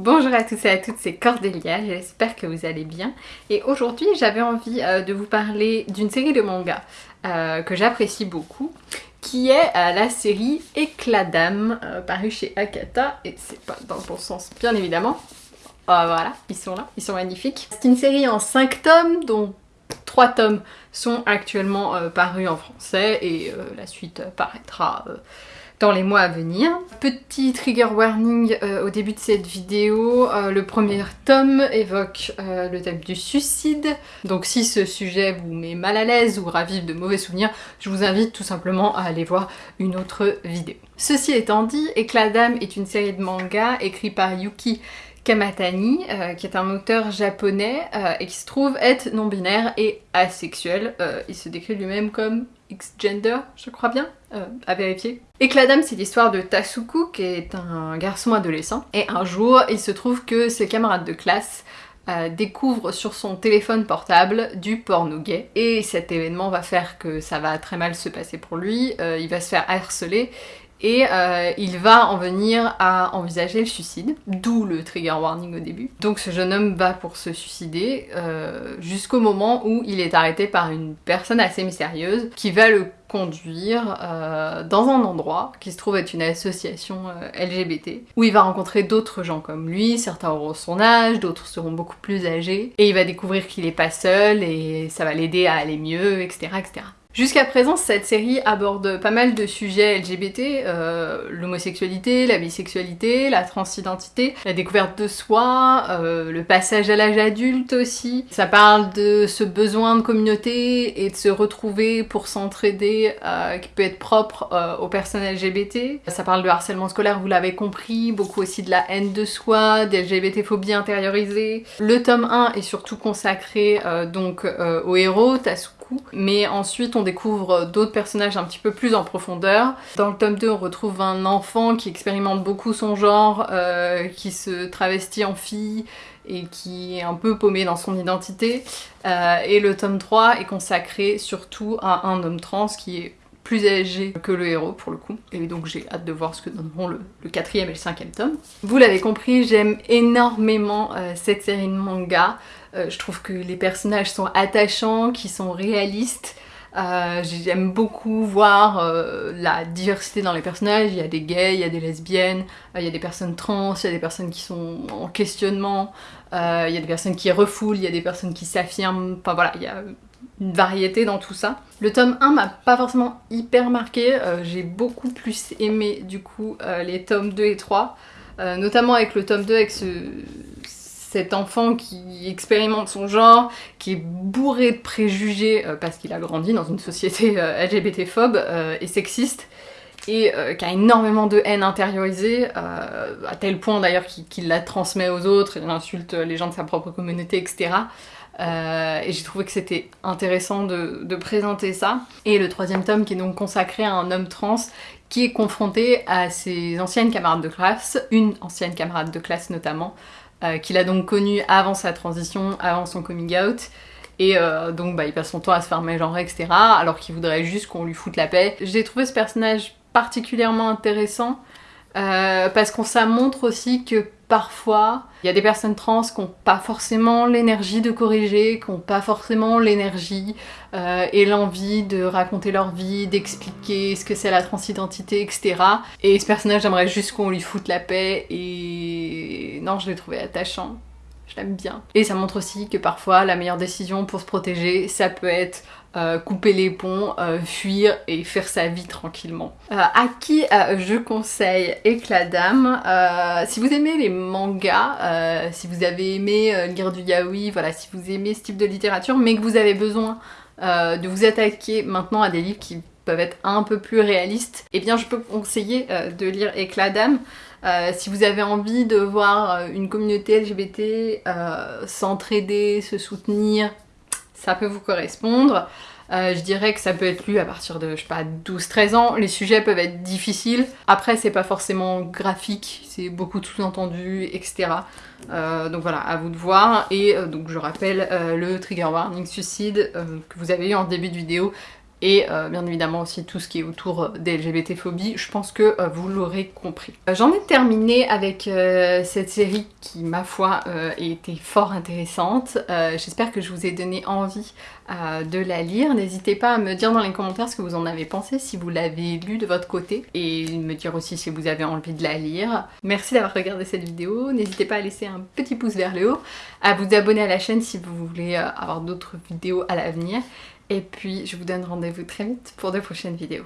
Bonjour à tous et à toutes, c'est Cordélia, j'espère que vous allez bien. Et aujourd'hui j'avais envie euh, de vous parler d'une série de mangas euh, que j'apprécie beaucoup, qui est euh, la série Éclat d'âme, parue chez Akata, et c'est pas dans le bon sens bien évidemment. voilà, ils sont là, ils sont magnifiques. C'est une série en 5 tomes, dont 3 tomes sont actuellement parus en français, et la suite paraîtra dans les mois à venir. Petit trigger warning euh, au début de cette vidéo, euh, le premier tome évoque euh, le thème du suicide, donc si ce sujet vous met mal à l'aise ou ravive de mauvais souvenirs, je vous invite tout simplement à aller voir une autre vidéo. Ceci étant dit, Éclat est une série de mangas écrits par Yuki Kamatani, qui est un auteur japonais et qui se trouve être non-binaire et asexuel. il se décrit lui-même comme X-gender, je crois bien, euh, à vérifier. Éclat c'est l'histoire de Tasuku, qui est un garçon adolescent, et un jour, il se trouve que ses camarades de classe euh, découvrent sur son téléphone portable du porno gay, et cet événement va faire que ça va très mal se passer pour lui, euh, il va se faire harceler, et euh, il va en venir à envisager le suicide, d'où le trigger warning au début. Donc ce jeune homme va pour se suicider euh, jusqu'au moment où il est arrêté par une personne assez mystérieuse qui va le conduire euh, dans un endroit qui se trouve être une association LGBT où il va rencontrer d'autres gens comme lui, certains auront son âge, d'autres seront beaucoup plus âgés et il va découvrir qu'il est pas seul et ça va l'aider à aller mieux, etc. etc. Jusqu'à présent, cette série aborde pas mal de sujets LGBT, euh, l'homosexualité, la bisexualité, la transidentité, la découverte de soi, euh, le passage à l'âge adulte aussi. Ça parle de ce besoin de communauté et de se retrouver pour s'entraider euh, qui peut être propre aux personnes LGBT. Ça parle de harcèlement scolaire, vous l'avez compris, beaucoup aussi de la haine de soi, des LGBT-phobie intériorisée. Le tome 1 est surtout consacré donc au héros, Mais ensuite on découvre d'autres personnages un petit peu plus en profondeur. Dans le tome 2 on retrouve un enfant qui expérimente beaucoup son genre, euh, qui se travestit en fille et qui est un peu paumé dans son identité. Euh, et le tome 3 est consacré surtout à un homme trans qui est plus âgé que le héros pour le coup. Et donc j'ai hâte de voir ce que donneront le, quatrième et le cinquième tome. Vous l'avez compris, j'aime énormément euh, cette série de manga. Euh, je trouve que les personnages sont attachants, qui sont réalistes. Euh, j'aime beaucoup voir la diversité dans les personnages, il y a des gays, il y a des lesbiennes, il y a des personnes trans, il y a des personnes qui sont en questionnement, il y a des personnes qui refoulent, il y a des personnes qui s'affirment, enfin voilà, il y a une variété dans tout ça. Le tome 1 m'a pas forcément hyper marqué, euh, j'ai beaucoup plus aimé du coup euh, les tomes 2 et 3, euh, notamment avec le tome 2 avec ce, cet enfant qui expérimente son genre, qui est bourré de préjugés parce qu'il a grandi dans une société LGBT-phobe et sexiste, et qui a énormément de haine intériorisée, à tel point d'ailleurs qu'il la transmet aux autres, il insulte les gens de sa propre communauté, etc. Euh, et j'ai trouvé que c'était intéressant de, présenter ça. Et le troisième tome qui est donc consacré à un homme trans qui est confronté à ses anciennes camarades de classe, une ancienne camarade de classe notamment, euh, qu'il a donc connue avant sa transition, avant son coming out. Et euh, donc bah, il passe son temps à se faire mégenrer, etc. Alors qu'il voudrait juste qu'on lui foute la paix. J'ai trouvé ce personnage particulièrement intéressant parce qu'on ça montre aussi que parfois, il y a des personnes trans qui n'ont pas forcément l'énergie de corriger, qui n'ont pas forcément l'énergie euh, et l'envie de raconter leur vie, d'expliquer ce que c'est la transidentité, etc. Et ce personnage, j'aimerais juste qu'on lui foute la paix et... Non, je l'ai trouvé attachant. Je l'aime bien. Et ça montre aussi que parfois, la meilleure décision pour se protéger, ça peut être euh, couper les ponts, euh, fuir et faire sa vie tranquillement. Euh, à qui je conseille Éclat Si vous aimez les mangas, si vous avez aimé lire du yaoi, voilà, si vous aimez ce type de littérature, mais que vous avez besoin de vous attaquer maintenant à des livres qui peuvent être un peu plus réalistes, eh bien je peux conseiller de lire Éclat d'âme. si vous avez envie de voir une communauté LGBT s'entraider, se soutenir, ça peut vous correspondre. Euh, je dirais que ça peut être lu à partir de, je sais pas, 12-13 ans. Les sujets peuvent être difficiles. Après, c'est pas forcément graphique, c'est beaucoup de sous-entendus, etc. Euh, donc voilà, à vous de voir. Et euh, donc je rappelle le trigger warning suicide que vous avez eu en début de vidéo et euh, bien évidemment aussi tout ce qui est autour des LGBT-phobies, je pense que euh, vous l'aurez compris. Euh, j'en ai terminé avec cette série qui, ma foi, était fort intéressante. J'espère que je vous ai donné envie de la lire. N'hésitez pas à me dire dans les commentaires ce que vous en avez pensé, si vous l'avez lu de votre côté, et me dire aussi si vous avez envie de la lire. Merci d'avoir regardé cette vidéo, n'hésitez pas à laisser un petit pouce vers le haut, à vous abonner à la chaîne si vous voulez avoir d'autres vidéos à l'avenir, et puis je vous donne rendez-vous très vite pour de prochaines vidéos.